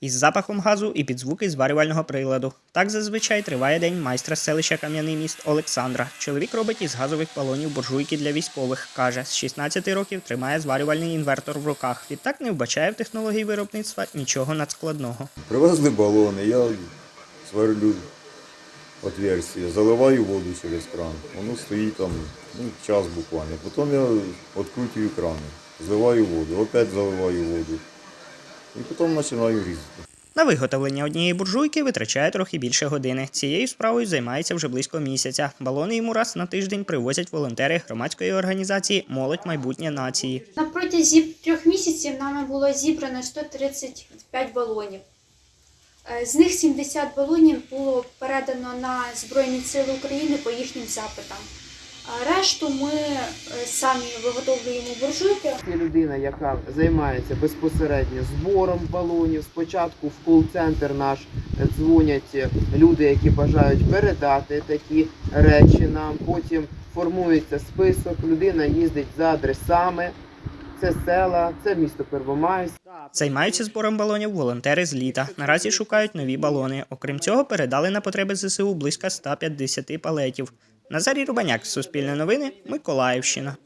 із запахом газу і під звуки зварювального приладу. Так зазвичай триває день майстра селища Кам'яний міст Олександра. Чоловік робить із газових балонів буржуйки для військових. Каже, з 16 років тримає зварювальний інвертор в руках. Відтак не вбачає в технології виробництва нічого надскладного. Привезли балони, я сверлю отверстие, заливаю воду через кран. Воно стоїть там ну, час буквально. Потім я відкручую крани, зливаю воду, опять заливаю воду. І потім починаю різати. На виготовлення однієї буржуйки витрачає трохи більше години. Цією справою займається вже близько місяця. Балони йому раз на тиждень привозять волонтери громадської організації Молодь майбутнє нації. На протязі трьох місяців нами було зібрано 135 балонів. Е, З них 70 балонів було передано на Збройні Сили України по їхнім запитам. Решту ми е, самі виготовлюємо буржуйки. Людина, яка займається безпосередньо збором балонів. Спочатку в кол-центр наш дзвонять люди, які бажають передати такі речі нам. Потім формується список. Людина їздить за адресами. Це села, це місто Первомайськ. Займаються збором балонів волонтери з літа. Наразі шукають нові балони. Окрім цього, передали на потреби ЗСУ близько 150 палетів. Назарій Рубаняк, Суспільне новини, Миколаївщина.